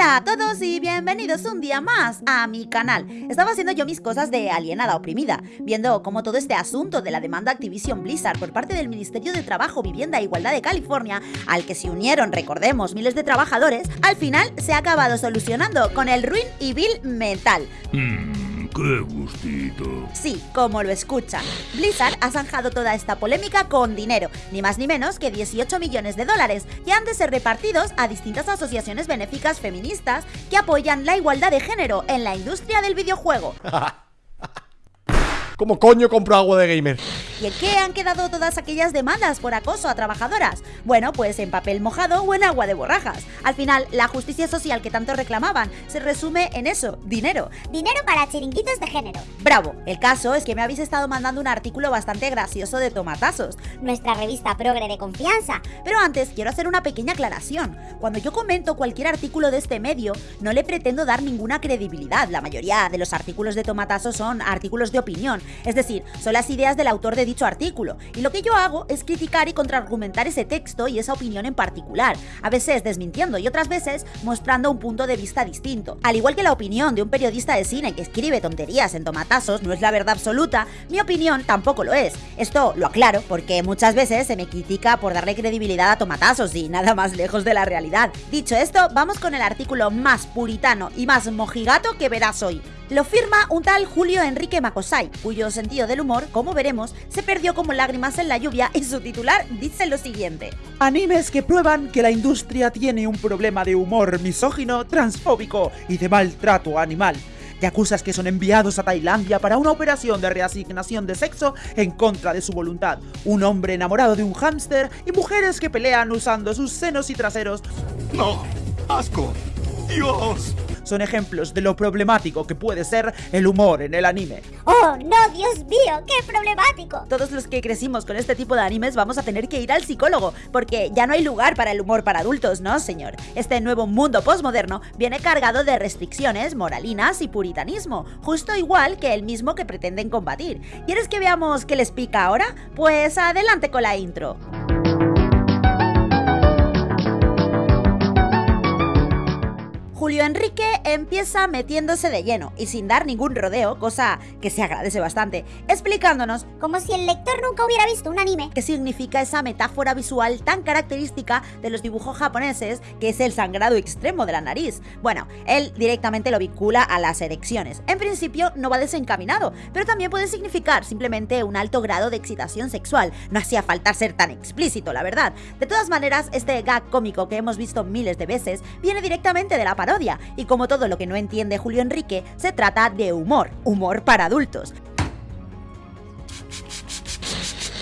Hola a todos y bienvenidos un día más a mi canal. Estaba haciendo yo mis cosas de alienada oprimida, viendo cómo todo este asunto de la demanda Activision Blizzard por parte del Ministerio de Trabajo, Vivienda e Igualdad de California, al que se unieron, recordemos, miles de trabajadores, al final se ha acabado solucionando con el ruin y vil metal. Hmm. ¡Qué gustito! Sí, como lo escuchan. Blizzard ha zanjado toda esta polémica con dinero, ni más ni menos que 18 millones de dólares, y han de ser repartidos a distintas asociaciones benéficas feministas que apoyan la igualdad de género en la industria del videojuego. ¿Cómo coño compro agua de gamer? ¿Y en qué han quedado todas aquellas demandas por acoso a trabajadoras? Bueno, pues en papel mojado o en agua de borrajas. Al final, la justicia social que tanto reclamaban se resume en eso, dinero. Dinero para chiringuitos de género. Bravo, el caso es que me habéis estado mandando un artículo bastante gracioso de tomatazos. Nuestra revista progre de confianza. Pero antes quiero hacer una pequeña aclaración. Cuando yo comento cualquier artículo de este medio, no le pretendo dar ninguna credibilidad. La mayoría de los artículos de tomatazos son artículos de opinión, es decir, son las ideas del autor de dicho artículo, y lo que yo hago es criticar y contraargumentar ese texto y esa opinión en particular, a veces desmintiendo y otras veces mostrando un punto de vista distinto. Al igual que la opinión de un periodista de cine que escribe tonterías en tomatazos no es la verdad absoluta, mi opinión tampoco lo es. Esto lo aclaro porque muchas veces se me critica por darle credibilidad a tomatazos y nada más lejos de la realidad. Dicho esto, vamos con el artículo más puritano y más mojigato que verás hoy. Lo firma un tal Julio Enrique Macosay, cuyo sentido del humor, como veremos, se perdió como lágrimas en la lluvia y su titular dice lo siguiente. Animes que prueban que la industria tiene un problema de humor misógino, transfóbico y de maltrato animal. Yacuzas que son enviados a Tailandia para una operación de reasignación de sexo en contra de su voluntad. Un hombre enamorado de un hámster y mujeres que pelean usando sus senos y traseros. ¡No! ¡Asco! ¡Dios! Son ejemplos de lo problemático que puede ser el humor en el anime. ¡Oh, no, Dios mío! ¡Qué problemático! Todos los que crecimos con este tipo de animes vamos a tener que ir al psicólogo, porque ya no hay lugar para el humor para adultos, ¿no, señor? Este nuevo mundo postmoderno viene cargado de restricciones, moralinas y puritanismo, justo igual que el mismo que pretenden combatir. ¿Quieres que veamos qué les pica ahora? Pues adelante con la intro. Julio Enrique empieza metiéndose de lleno y sin dar ningún rodeo, cosa que se agradece bastante, explicándonos como si el lector nunca hubiera visto un anime. ¿Qué significa esa metáfora visual tan característica de los dibujos japoneses que es el sangrado extremo de la nariz? Bueno, él directamente lo vincula a las erecciones. En principio no va desencaminado, pero también puede significar simplemente un alto grado de excitación sexual. No hacía falta ser tan explícito, la verdad. De todas maneras, este gag cómico que hemos visto miles de veces viene directamente de la y como todo lo que no entiende Julio Enrique, se trata de humor, humor para adultos.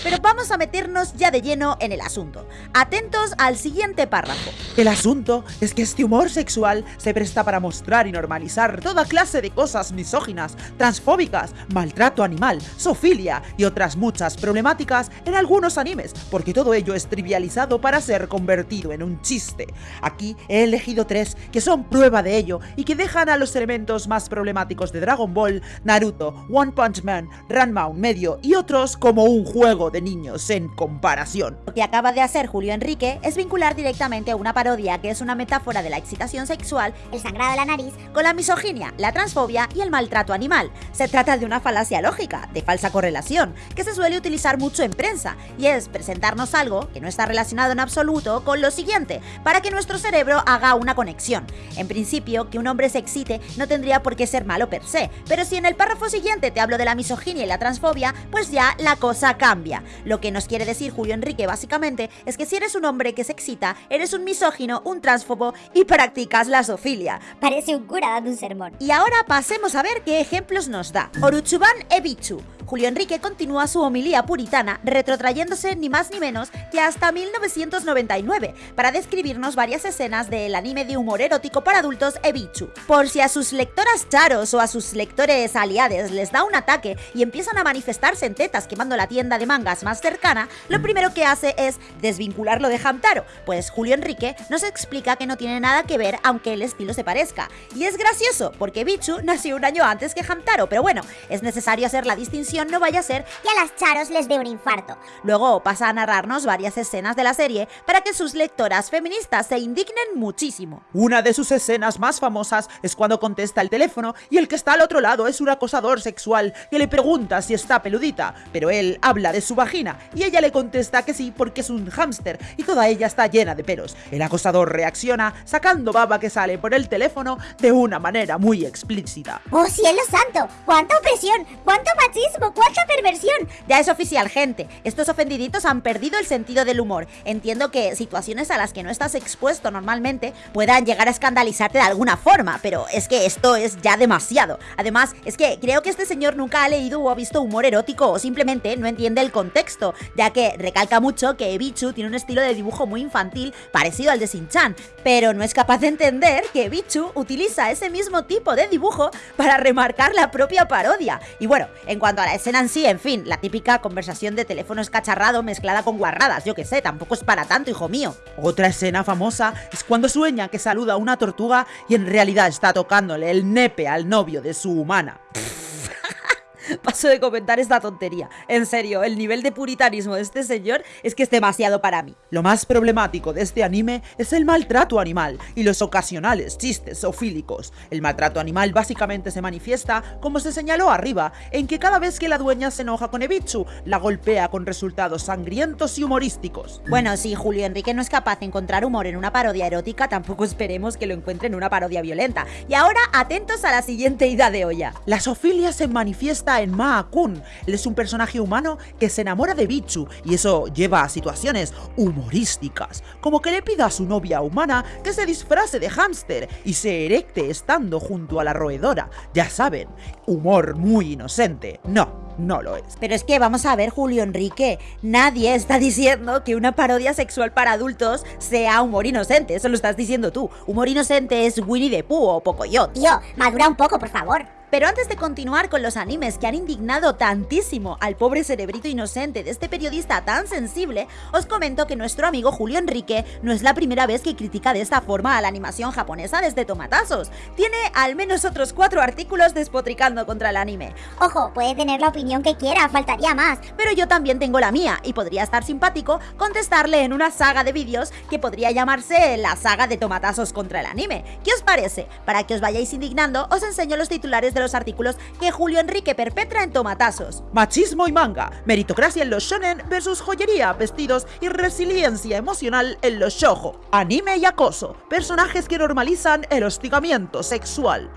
Pero vamos a meternos ya de lleno en el asunto. Atentos al siguiente párrafo. El asunto es que este humor sexual se presta para mostrar y normalizar toda clase de cosas misóginas, transfóbicas, maltrato animal, sofilia y otras muchas problemáticas en algunos animes, porque todo ello es trivializado para ser convertido en un chiste. Aquí he elegido tres que son prueba de ello y que dejan a los elementos más problemáticos de Dragon Ball, Naruto, One Punch Man, Ranma un medio y otros como un juego de niños en comparación. Lo que acaba de hacer Julio Enrique es vincular directamente a una parodia que es una metáfora de la excitación sexual, el sangrado de la nariz, con la misoginia, la transfobia y el maltrato animal. Se trata de una falacia lógica, de falsa correlación, que se suele utilizar mucho en prensa, y es presentarnos algo que no está relacionado en absoluto con lo siguiente, para que nuestro cerebro haga una conexión. En principio, que un hombre se excite no tendría por qué ser malo per se, pero si en el párrafo siguiente te hablo de la misoginia y la transfobia, pues ya la cosa cambia. Lo que nos quiere decir Julio Enrique básicamente es que si eres un hombre que se excita, eres un misógino, un transfobo y practicas la sofilia. Parece un cura dando un sermón. Y ahora pasemos a ver qué ejemplos nos da. Oruchuban Ebichu, Julio Enrique continúa su homilía puritana retrotrayéndose ni más ni menos que hasta 1999 para describirnos varias escenas del anime de humor erótico para adultos Ebichu. Por si a sus lectoras charos o a sus lectores aliades les da un ataque y empiezan a manifestarse en tetas quemando la tienda de mangas más cercana, lo primero que hace es desvincularlo de Hamtaro, pues Julio Enrique nos explica que no tiene nada que ver aunque el estilo se parezca. Y es gracioso, porque Bichu nació un año antes que Hamtaro, pero bueno, es necesario hacer la distinción situación no vaya a ser Y a las charos les dé un infarto. Luego pasa a narrarnos varias escenas de la serie para que sus lectoras feministas se indignen muchísimo. Una de sus escenas más famosas es cuando contesta el teléfono y el que está al otro lado es un acosador sexual que le pregunta si está peludita, pero él habla de su vagina y ella le contesta que sí porque es un hámster y toda ella está llena de pelos. El acosador reacciona sacando baba que sale por el teléfono de una manera muy explícita. ¡Oh, cielo santo! ¡Cuánta opresión! ¡Cuánto machismo! ¡Cuánta perversión! Ya es oficial, gente. Estos ofendiditos han perdido el sentido del humor. Entiendo que situaciones a las que no estás expuesto normalmente puedan llegar a escandalizarte de alguna forma, pero es que esto es ya demasiado. Además, es que creo que este señor nunca ha leído o ha visto humor erótico o simplemente no entiende el contexto, ya que recalca mucho que Bichu tiene un estilo de dibujo muy infantil parecido al de Shin-chan, pero no es capaz de entender que Bichu utiliza ese mismo tipo de dibujo para remarcar la propia parodia. Y bueno, en cuanto a la escena en sí, en fin, la típica conversación de teléfono escacharrado mezclada con guarradas, yo que sé, tampoco es para tanto, hijo mío. Otra escena famosa es cuando sueña que saluda a una tortuga y en realidad está tocándole el nepe al novio de su humana. Paso de comentar esta tontería. En serio, el nivel de puritanismo de este señor es que es demasiado para mí. Lo más problemático de este anime es el maltrato animal y los ocasionales chistes zoofílicos. El maltrato animal básicamente se manifiesta, como se señaló arriba, en que cada vez que la dueña se enoja con Ebichu, la golpea con resultados sangrientos y humorísticos. Bueno, si Julio Enrique no es capaz de encontrar humor en una parodia erótica, tampoco esperemos que lo encuentre en una parodia violenta. Y ahora, atentos a la siguiente ida de olla. La zoofilia se manifiesta en Maa-kun. Él es un personaje humano que se enamora de Bichu y eso lleva a situaciones humorísticas, como que le pida a su novia humana que se disfrace de hámster y se erecte estando junto a la roedora. Ya saben, humor muy inocente. No, no lo es. Pero es que vamos a ver, Julio Enrique, nadie está diciendo que una parodia sexual para adultos sea humor inocente, eso lo estás diciendo tú. Humor inocente es Winnie the Pooh o Pocoyo. Tío, madura un poco, por favor. Pero antes de continuar con los animes que han indignado tantísimo al pobre cerebrito inocente de este periodista tan sensible, os comento que nuestro amigo Julio Enrique no es la primera vez que critica de esta forma a la animación japonesa desde Tomatazos. Tiene al menos otros cuatro artículos despotricando contra el anime. Ojo, puede tener la opinión que quiera, faltaría más. Pero yo también tengo la mía y podría estar simpático contestarle en una saga de vídeos que podría llamarse la saga de tomatazos contra el anime. ¿Qué os parece? Para que os vayáis indignando, os enseño los titulares de los artículos que Julio Enrique perpetra en tomatazos. Machismo y manga, meritocracia en los shonen versus joyería, vestidos y resiliencia emocional en los shojo. Anime y acoso, personajes que normalizan el hostigamiento sexual.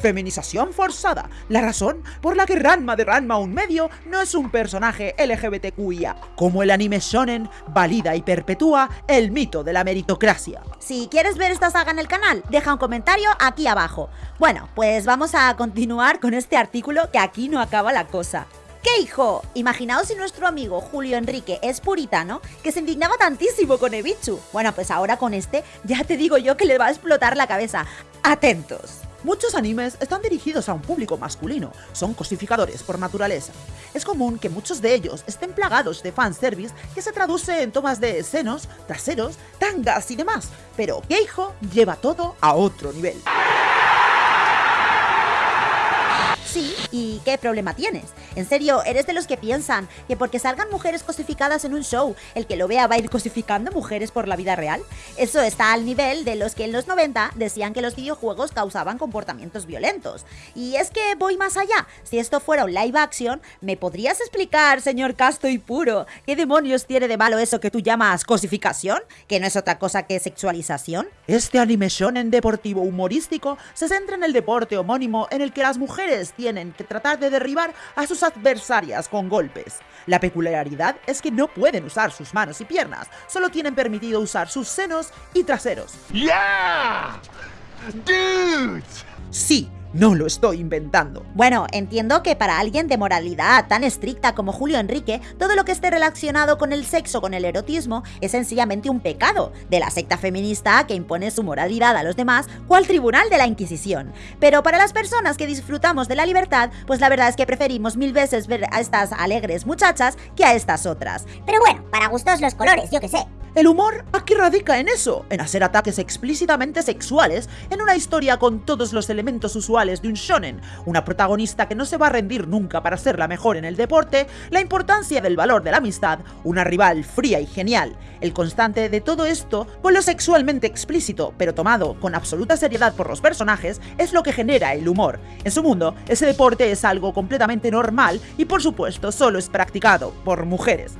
Feminización forzada, la razón por la que Ranma de Ranma un medio no es un personaje LGBTQIA, como el anime shonen valida y perpetúa el mito de la meritocracia. Si quieres ver esta saga en el canal, deja un comentario aquí abajo. Bueno, pues vamos a continuar con este artículo que aquí no acaba la cosa. ¿Qué hijo? Imaginaos si nuestro amigo Julio Enrique es puritano, que se indignaba tantísimo con Ebichu. Bueno, pues ahora con este ya te digo yo que le va a explotar la cabeza. Atentos. Muchos animes están dirigidos a un público masculino, son cosificadores por naturaleza. Es común que muchos de ellos estén plagados de fanservice que se traduce en tomas de senos, traseros, tangas y demás, pero Keijo lleva todo a otro nivel. ¿Y qué problema tienes? En serio, ¿eres de los que piensan que porque salgan mujeres cosificadas en un show, el que lo vea va a ir cosificando mujeres por la vida real? Eso está al nivel de los que en los 90 decían que los videojuegos causaban comportamientos violentos. Y es que voy más allá. Si esto fuera un live action, ¿me podrías explicar, señor casto y puro, qué demonios tiene de malo eso que tú llamas cosificación? ¿Que no es otra cosa que sexualización? Este anime shonen deportivo humorístico se centra en el deporte homónimo en el que las mujeres tienen que tratar de derribar a sus adversarias con golpes. La peculiaridad es que no pueden usar sus manos y piernas, solo tienen permitido usar sus senos y traseros. Yeah! Dudes! Sí, no lo estoy inventando. Bueno, entiendo que para alguien de moralidad tan estricta como Julio Enrique, todo lo que esté relacionado con el sexo, con el erotismo, es sencillamente un pecado de la secta feminista que impone su moralidad a los demás, cual tribunal de la Inquisición. Pero para las personas que disfrutamos de la libertad, pues la verdad es que preferimos mil veces ver a estas alegres muchachas que a estas otras. Pero bueno, para gustos los colores, yo qué sé. El humor aquí radica en eso, en hacer ataques explícitamente sexuales en una historia con todos los elementos usuales de un shonen, una protagonista que no se va a rendir nunca para ser la mejor en el deporte, la importancia del valor de la amistad, una rival fría y genial, el constante de todo esto con lo sexualmente explícito, pero tomado con absoluta seriedad por los personajes, es lo que genera el humor. En su mundo, ese deporte es algo completamente normal y por supuesto solo es practicado por mujeres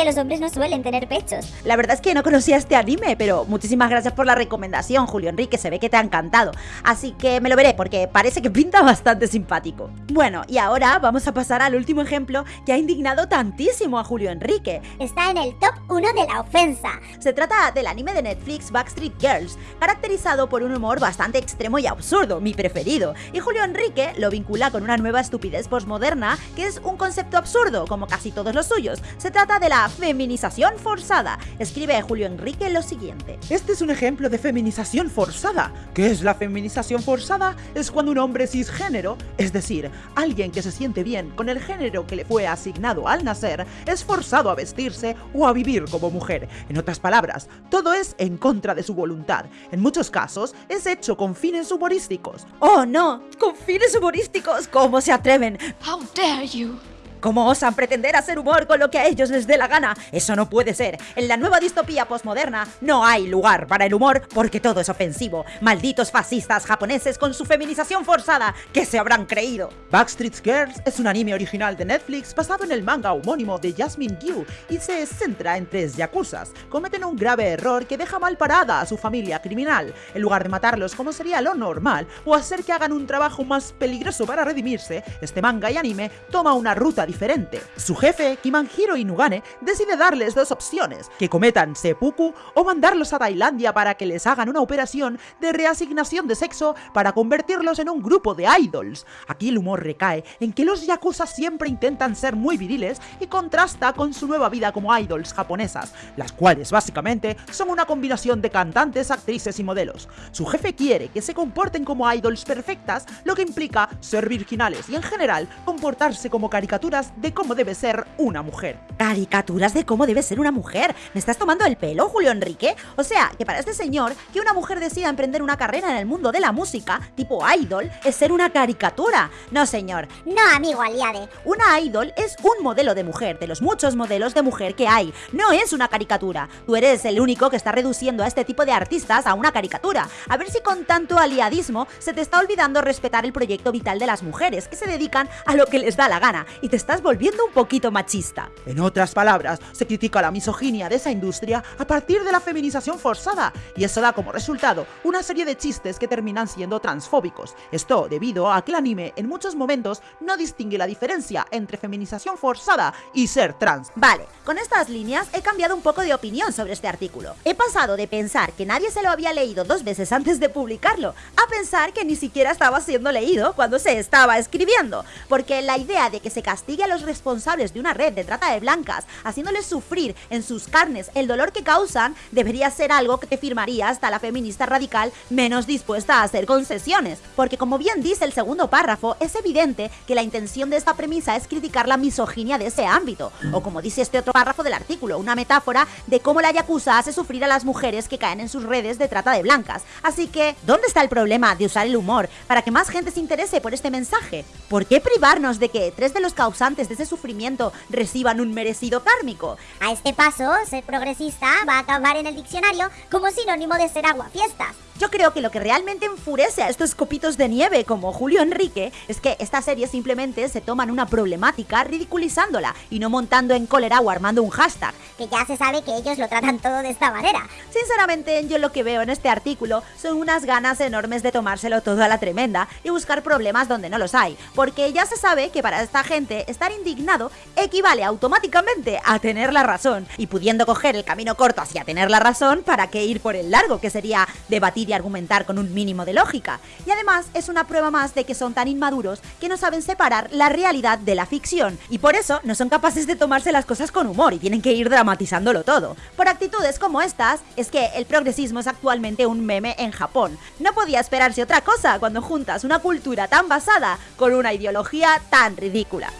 que los hombres no suelen tener pechos. La verdad es que no conocía este anime, pero muchísimas gracias por la recomendación, Julio Enrique, se ve que te ha encantado. Así que me lo veré porque parece que pinta bastante simpático. Bueno, y ahora vamos a pasar al último ejemplo que ha indignado tantísimo a Julio Enrique. Está en el top 1 de la ofensa. Se trata del anime de Netflix Backstreet Girls, caracterizado por un humor bastante extremo y absurdo, mi preferido. Y Julio Enrique lo vincula con una nueva estupidez postmoderna que es un concepto absurdo, como casi todos los suyos. Se trata de la feminización forzada. Escribe Julio Enrique lo siguiente. Este es un ejemplo de feminización forzada. ¿Qué es la feminización forzada? Es cuando un hombre cisgénero, es decir, alguien que se siente bien con el género que le fue asignado al nacer, es forzado a vestirse o a vivir como mujer. En otras palabras, todo es en contra de su voluntad. En muchos casos, es hecho con fines humorísticos. ¡Oh, no! ¡Con fines humorísticos! ¿Cómo se atreven? How dare you! ¿Cómo osan pretender hacer humor con lo que a ellos les dé la gana? Eso no puede ser. En la nueva distopía postmoderna no hay lugar para el humor porque todo es ofensivo. Malditos fascistas japoneses con su feminización forzada, ¿qué se habrán creído? Backstreet Girls es un anime original de Netflix basado en el manga homónimo de Jasmine Gyu y se centra en tres yakuzas. Cometen un grave error que deja mal parada a su familia criminal. En lugar de matarlos como sería lo normal o hacer que hagan un trabajo más peligroso para redimirse, este manga y anime toma una ruta diferente. Su jefe, Kimanjiro Inugane, decide darles dos opciones, que cometan seppuku o mandarlos a Tailandia para que les hagan una operación de reasignación de sexo para convertirlos en un grupo de idols. Aquí el humor recae en que los yakuza siempre intentan ser muy viriles y contrasta con su nueva vida como idols japonesas, las cuales básicamente son una combinación de cantantes, actrices y modelos. Su jefe quiere que se comporten como idols perfectas, lo que implica ser virginales y en general comportarse como caricaturas de cómo debe ser una mujer. Caricaturas de cómo debe ser una mujer. ¿Me estás tomando el pelo, Julio Enrique? O sea, que para este señor, que una mujer decida emprender una carrera en el mundo de la música, tipo idol, es ser una caricatura. No, señor. No, amigo Aliade. Una idol es un modelo de mujer, de los muchos modelos de mujer que hay. No es una caricatura. Tú eres el único que está reduciendo a este tipo de artistas a una caricatura. A ver si con tanto aliadismo se te está olvidando respetar el proyecto vital de las mujeres, que se dedican a lo que les da la gana, y estás volviendo un poquito machista. En otras palabras, se critica la misoginia de esa industria a partir de la feminización forzada, y eso da como resultado una serie de chistes que terminan siendo transfóbicos. Esto debido a que el anime en muchos momentos no distingue la diferencia entre feminización forzada y ser trans. Vale, con estas líneas he cambiado un poco de opinión sobre este artículo. He pasado de pensar que nadie se lo había leído dos veces antes de publicarlo, a pensar que ni siquiera estaba siendo leído cuando se estaba escribiendo, porque la idea de que se castigue a los responsables de una red de trata de blancas, haciéndoles sufrir en sus carnes el dolor que causan, debería ser algo que te firmaría hasta la feminista radical menos dispuesta a hacer concesiones. Porque como bien dice el segundo párrafo, es evidente que la intención de esta premisa es criticar la misoginia de ese ámbito. O como dice este otro párrafo del artículo, una metáfora de cómo la Yakuza hace sufrir a las mujeres que caen en sus redes de trata de blancas. Así que, ¿dónde está el problema de usar el humor para que más gente se interese por este mensaje? ¿Por qué privarnos de que tres de los causantes de ese sufrimiento reciban un merecido kármico. A este paso, ser progresista va a acabar en el diccionario como sinónimo de ser aguafiestas. Yo creo que lo que realmente enfurece a estos copitos de nieve como Julio Enrique es que esta serie simplemente se toman una problemática ridiculizándola y no montando en cólera o armando un hashtag. Que ya se sabe que ellos lo tratan todo de esta manera. Sinceramente, yo lo que veo en este artículo son unas ganas enormes de tomárselo todo a la tremenda y buscar problemas donde no los hay, porque ya se sabe que para esta gente estar indignado equivale automáticamente a tener la razón y pudiendo coger el camino corto hacia tener la razón, ¿para qué ir por el largo que sería debatir argumentar con un mínimo de lógica. Y además es una prueba más de que son tan inmaduros que no saben separar la realidad de la ficción y por eso no son capaces de tomarse las cosas con humor y tienen que ir dramatizándolo todo. Por actitudes como estas es que el progresismo es actualmente un meme en Japón. No podía esperarse otra cosa cuando juntas una cultura tan basada con una ideología tan ridícula.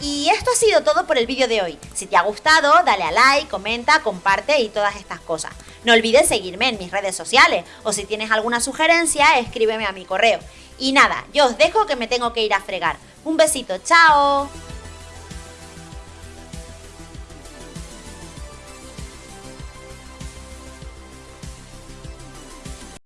Y esto ha sido todo por el vídeo de hoy. Si te ha gustado, dale a like, comenta, comparte y todas estas cosas. No olvides seguirme en mis redes sociales o si tienes alguna sugerencia, escríbeme a mi correo. Y nada, yo os dejo que me tengo que ir a fregar. Un besito, chao.